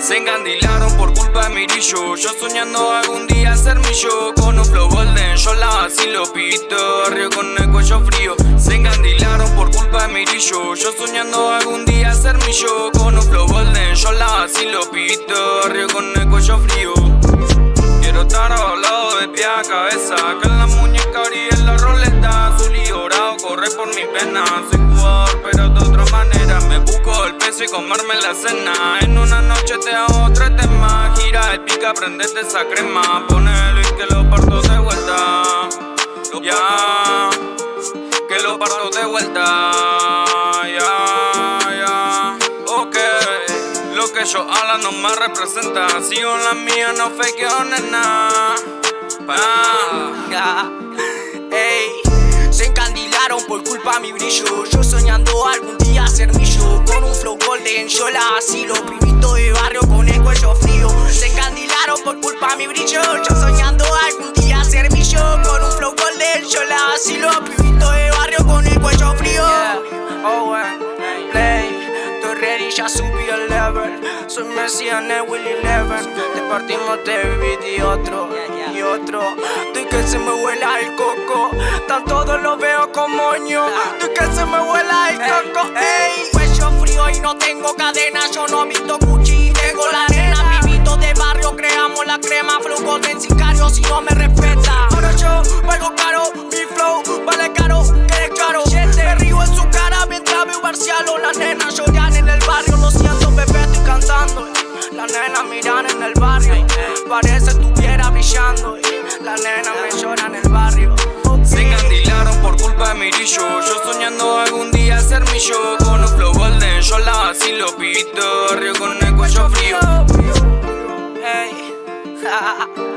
Se encandilaron por culpa de mi brillo Yo soñando algún día ser mi yo Con un flow golden, yo la vacilo Pito. Barrio con el cuello frío. Se encandilaron por culpa de mi brillo Yo soñando algún día ser mi yo Con un flow golden, yo la vacilo Pito. Barrio con el cuello frío. Quiero estar lado de pie a cabeza y comerme la cena. En una noche te hago tres temas Gira el pica, prendete esa crema. Ponelo y que lo parto de vuelta. Ya. Que lo parto de vuelta. Ya, ya. Ok. Lo que yo habla no me representa. Sigo la mía, no fakeo nena. Ah, ey, se encandilaron por culpa mi brillo. Yo soñando algún día ser mi yo Con flow golden, yo la asilo. Primito de barrio con el cuello frío. Se encandilaron por culpa mi brillo. Yo soñando algún día ser mi yo Con un flow golden, yo la asilo. Primito de barrio con el cuello frío. Oh, well, play, estoy ready, ya subí el level. Soy Messi en el Willy Eleven Te partimos de beat y otro y otro. De que se me vuela el coco. Tan todos lo veo como moño De que se me vuela el coco no tengo cadena Yo no visto Gucci, tengo la nena Pibito de barrio, creamos la crema Flujo de sicario si no me respeta. Ahora yo valgo caro, mi flow vale caro, que caro. Me río en su cara mientras veo Barcialo Las nenas lloran en el barrio, lo siento bebé, estoy cantando. Las nenas miran en el barrio Parece estuviera brillando. La nena me llora en el barrio. Se encandilaron por culpa de mi brillo Yo soñando algún día ser mi yo la vacilo Pibito barrio con el cuello frío Ey,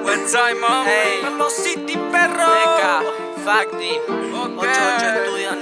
Buen time, mom. ey Los City perro Beca, Facti, Ok. 88 estudios,